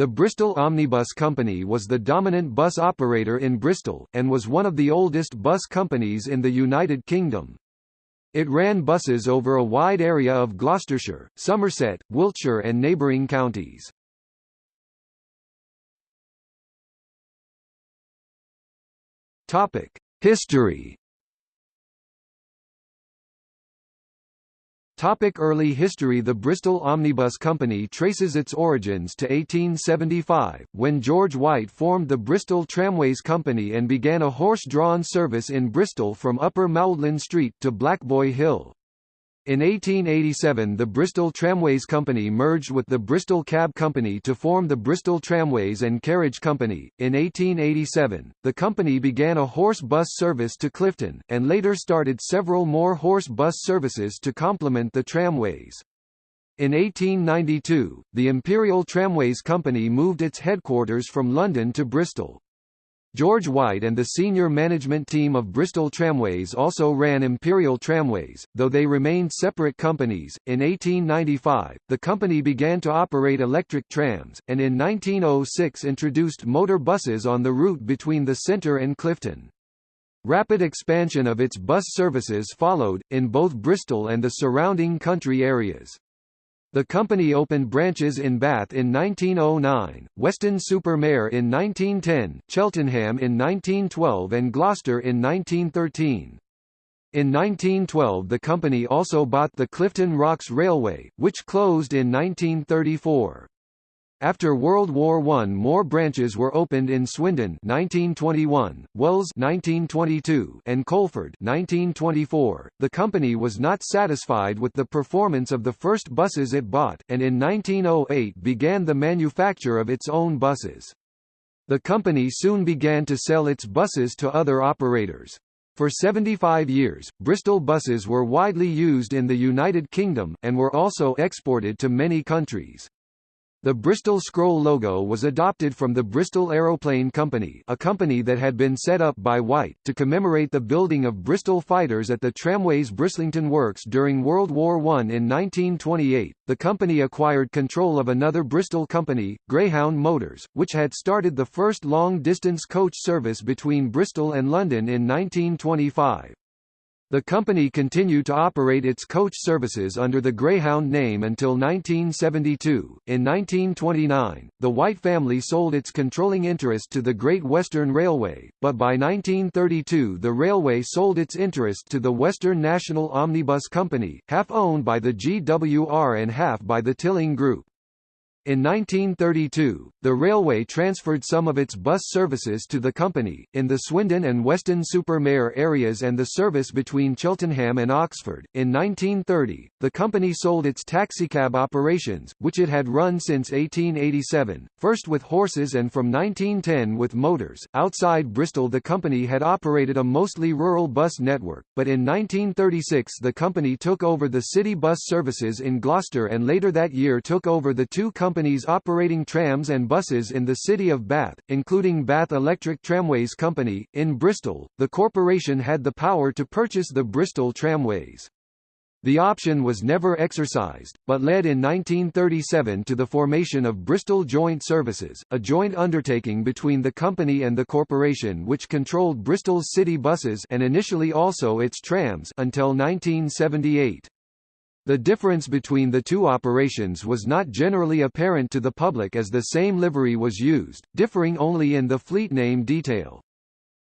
The Bristol Omnibus Company was the dominant bus operator in Bristol, and was one of the oldest bus companies in the United Kingdom. It ran buses over a wide area of Gloucestershire, Somerset, Wiltshire and neighbouring counties. History Topic early history The Bristol Omnibus Company traces its origins to 1875, when George White formed the Bristol Tramways Company and began a horse-drawn service in Bristol from Upper Maudlin Street to Blackboy Hill. In 1887 the Bristol Tramways Company merged with the Bristol Cab Company to form the Bristol Tramways and Carriage Company. In 1887, the company began a horse bus service to Clifton, and later started several more horse bus services to complement the tramways. In 1892, the Imperial Tramways Company moved its headquarters from London to Bristol. George White and the senior management team of Bristol Tramways also ran Imperial Tramways, though they remained separate companies. In 1895, the company began to operate electric trams, and in 1906 introduced motor buses on the route between the centre and Clifton. Rapid expansion of its bus services followed, in both Bristol and the surrounding country areas. The company opened branches in Bath in 1909, Weston-super-Mare in 1910, Cheltenham in 1912 and Gloucester in 1913. In 1912 the company also bought the Clifton Rocks Railway, which closed in 1934. After World War I more branches were opened in Swindon 1921, Wells 1922, and Coleford 1924. The company was not satisfied with the performance of the first buses it bought, and in 1908 began the manufacture of its own buses. The company soon began to sell its buses to other operators. For 75 years, Bristol buses were widely used in the United Kingdom, and were also exported to many countries. The Bristol Scroll logo was adopted from the Bristol Aeroplane Company a company that had been set up by White, to commemorate the building of Bristol fighters at the Tramways Brislington Works during World War I. In 1928, the company acquired control of another Bristol company, Greyhound Motors, which had started the first long-distance coach service between Bristol and London in 1925. The company continued to operate its coach services under the Greyhound name until 1972. In 1929, the White family sold its controlling interest to the Great Western Railway, but by 1932 the railway sold its interest to the Western National Omnibus Company, half owned by the GWR and half by the Tilling Group. In 1932, the railway transferred some of its bus services to the company, in the Swindon and Weston-super-Mare areas and the service between Cheltenham and Oxford. In 1930, the company sold its taxicab operations, which it had run since 1887, first with horses and from 1910 with motors. Outside Bristol the company had operated a mostly rural bus network, but in 1936 the company took over the city bus services in Gloucester and later that year took over the two companies companies operating trams and buses in the city of Bath, including Bath Electric Tramways Company. In Bristol, the corporation had the power to purchase the Bristol Tramways. The option was never exercised, but led in 1937 to the formation of Bristol Joint Services, a joint undertaking between the company and the corporation which controlled Bristol's city buses and initially also its trams until 1978. The difference between the two operations was not generally apparent to the public as the same livery was used, differing only in the fleet name detail.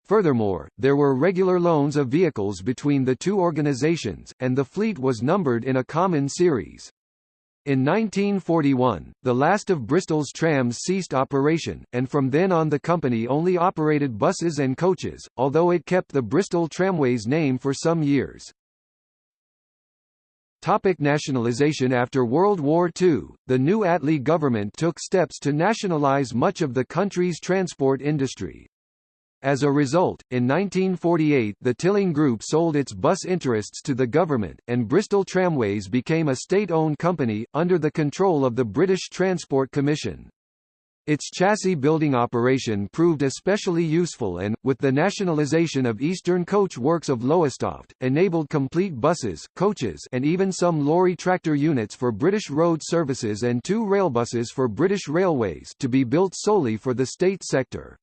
Furthermore, there were regular loans of vehicles between the two organizations, and the fleet was numbered in a common series. In 1941, the last of Bristol's trams ceased operation, and from then on the company only operated buses and coaches, although it kept the Bristol Tramways name for some years. Topic nationalisation After World War II, the new Attlee government took steps to nationalise much of the country's transport industry. As a result, in 1948 the Tilling Group sold its bus interests to the government, and Bristol Tramways became a state-owned company, under the control of the British Transport Commission. Its chassis building operation proved especially useful and, with the nationalization of Eastern Coach Works of Lowestoft, enabled complete buses, coaches and even some lorry tractor units for British Road Services and two railbuses for British Railways to be built solely for the state sector.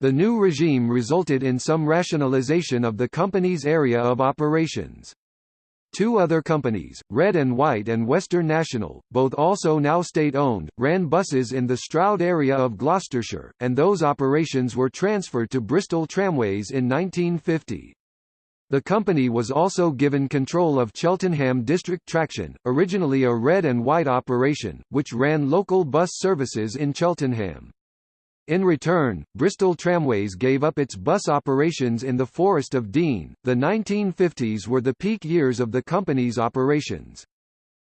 The new regime resulted in some rationalization of the company's area of operations. Two other companies, Red and White and Western National, both also now state-owned, ran buses in the Stroud area of Gloucestershire, and those operations were transferred to Bristol Tramways in 1950. The company was also given control of Cheltenham District Traction, originally a red and white operation, which ran local bus services in Cheltenham. In return, Bristol Tramways gave up its bus operations in the Forest of Dean. The 1950s were the peak years of the company's operations.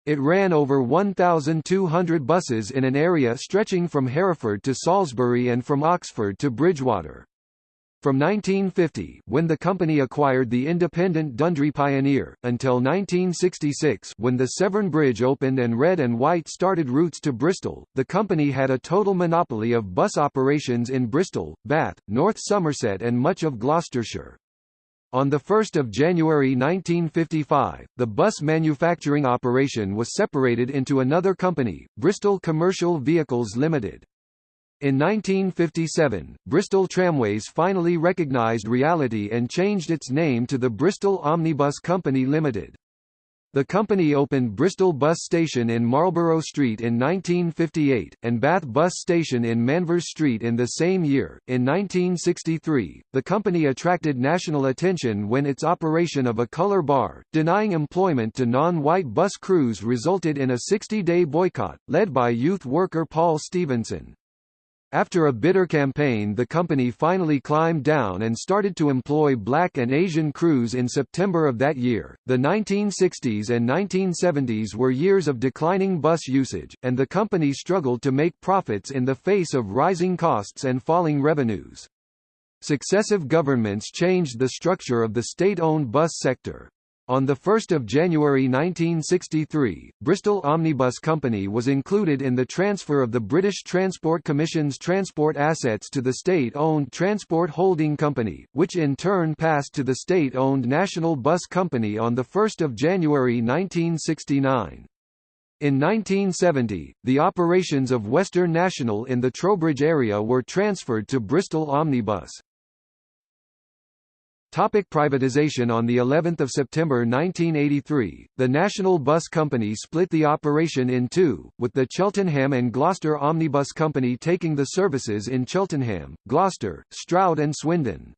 It ran over 1,200 buses in an area stretching from Hereford to Salisbury and from Oxford to Bridgwater. From 1950, when the company acquired the independent Dundry Pioneer, until 1966 when the Severn Bridge opened and Red and White started routes to Bristol, the company had a total monopoly of bus operations in Bristol, Bath, North Somerset and much of Gloucestershire. On 1 January 1955, the bus manufacturing operation was separated into another company, Bristol Commercial Vehicles Limited. In 1957, Bristol Tramways finally recognised reality and changed its name to the Bristol Omnibus Company Limited. The company opened Bristol Bus Station in Marlborough Street in 1958, and Bath Bus Station in Manvers Street in the same year. In 1963, the company attracted national attention when its operation of a colour bar, denying employment to non-white bus crews resulted in a 60-day boycott, led by youth worker Paul Stephenson. After a bitter campaign the company finally climbed down and started to employ black and Asian crews in September of that year. The 1960s and 1970s were years of declining bus usage, and the company struggled to make profits in the face of rising costs and falling revenues. Successive governments changed the structure of the state-owned bus sector. On 1 January 1963, Bristol Omnibus Company was included in the transfer of the British Transport Commission's transport assets to the state-owned Transport Holding Company, which in turn passed to the state-owned National Bus Company on 1 January 1969. In 1970, the operations of Western National in the Trowbridge area were transferred to Bristol Omnibus. Topic privatization On the 11th of September 1983, the National Bus Company split the operation in two, with the Cheltenham and Gloucester Omnibus Company taking the services in Cheltenham, Gloucester, Stroud and Swindon.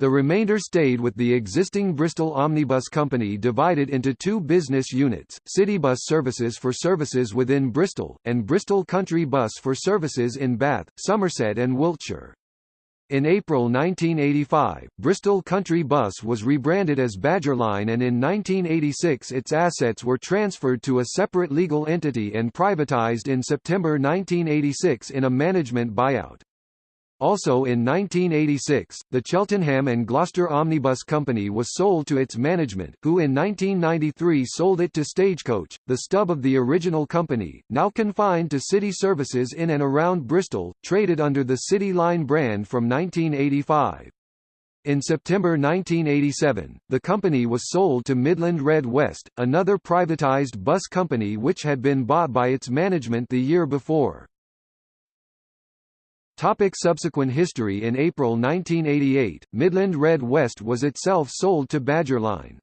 The remainder stayed with the existing Bristol Omnibus Company divided into two business units, Citybus Services for services within Bristol, and Bristol Country Bus for services in Bath, Somerset and Wiltshire. In April 1985, Bristol Country Bus was rebranded as Badgerline and in 1986 its assets were transferred to a separate legal entity and privatised in September 1986 in a management buyout. Also in 1986, the Cheltenham and Gloucester Omnibus Company was sold to its management, who in 1993 sold it to Stagecoach, the stub of the original company, now confined to city services in and around Bristol, traded under the City Line brand from 1985. In September 1987, the company was sold to Midland Red West, another privatised bus company which had been bought by its management the year before. Topic subsequent history In April 1988, Midland Red West was itself sold to Badgerline.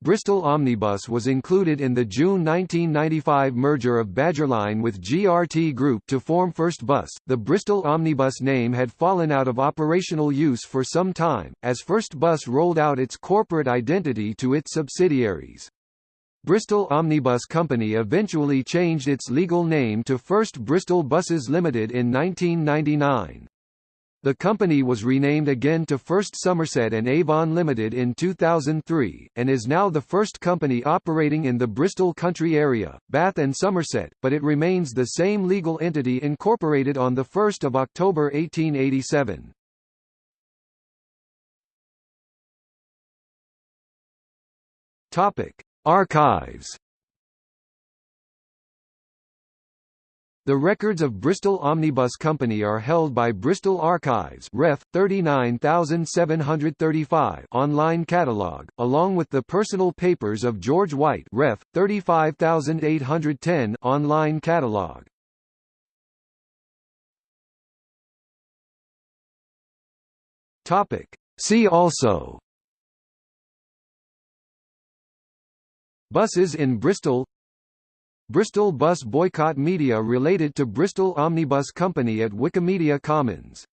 Bristol Omnibus was included in the June 1995 merger of Badgerline with GRT Group to form First Bus. The Bristol Omnibus name had fallen out of operational use for some time, as First Bus rolled out its corporate identity to its subsidiaries. Bristol Omnibus Company eventually changed its legal name to First Bristol Buses Limited in 1999. The company was renamed again to First Somerset and Avon Limited in 2003, and is now the first company operating in the Bristol country area, Bath and Somerset, but it remains the same legal entity incorporated on 1 October 1887. Topic. Archives. The records of Bristol Omnibus Company are held by Bristol Archives Ref. 39735 online catalogue along with the personal papers of George White Ref. 35810 online catalogue. Topic. See also Buses in Bristol Bristol bus boycott media related to Bristol Omnibus Company at Wikimedia Commons